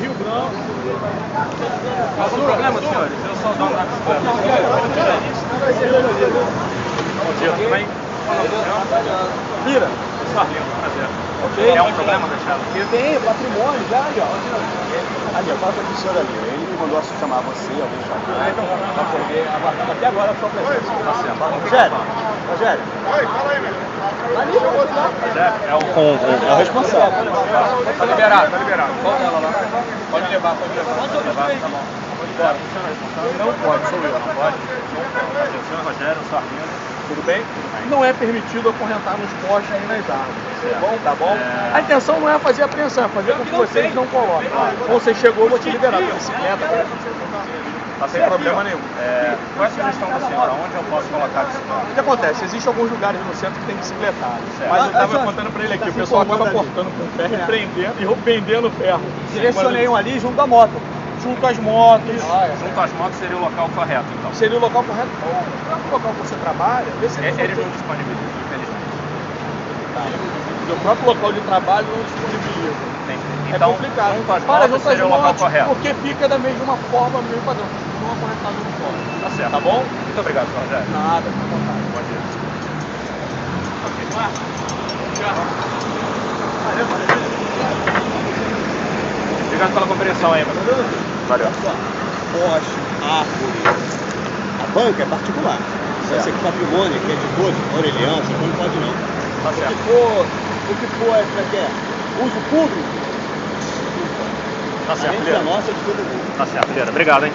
Rio Branco. Algum problema, senhores? Eu só dou uma bicicleta. Bom dia, tudo bem? Sarlindo, prazer. É um problema deixar aqui? Tem, patrimônio, já ali, ó. Ali, ó, fala com o senhor ali. Ele me mandou chamar você, alguém chamou. Ah, então tá bom. Aguardando até agora a sua presença. Tá certo. Rogério, Rogério. Oi, fala aí, velho. É o com É o responsável. Tá liberado, tá liberado. Volta ela lá. Pode levar, pode levar. Pode levar, tá bom. Pode? Não pode, sou eu. Não pode? O senhor Rogério, Sarlindo. Tudo bem? Não é permitido acorrentar nos postes nem nas árvores. Tá bom? Tá bom? A intenção não é fazer apreensão, é fazer com que vocês não coloquem. Quando você chegou, eu vou te liberar bicicleta. Tá sem problema nenhum. É, qual é a sugestão da senhora? Onde eu posso colocar a bicicleta? O que acontece? Existem alguns lugares no centro que tem bicicletário. Mas eu Ah, estava já- contando para ele aqui, tá o pessoal acaba cortando com ferro e prendendo, e vendendo ferro. Direcionei um ali junto da moto. Junto às motos. Junto às motos seria o local correto, então. Seria o local correto. O próprio local que você trabalha, vê se E- Eles não disponibilizam, infelizmente. o próprio local de trabalho não disponibiliza. Entendi. É Então, complicado. junto às Para local motos, correto. porque fica da mesma forma, mesmo padrão. Não acorrentado no fora. Tá certo. Tá bom? Muito obrigado, senhor Rogério. Nada, fica à vontade. Bom dia. Obrigado pela compreensão aí, mano. Valeu. Poste, árvore. A banca é particular. Certo. Esse aqui é patrimônio, que é de todos, Aureliano, você não pode não. Tá O que certo. for, o que for é, é é? Uso público, Tá certo, Leandro. Tá certo, Leandro. Obrigado, hein?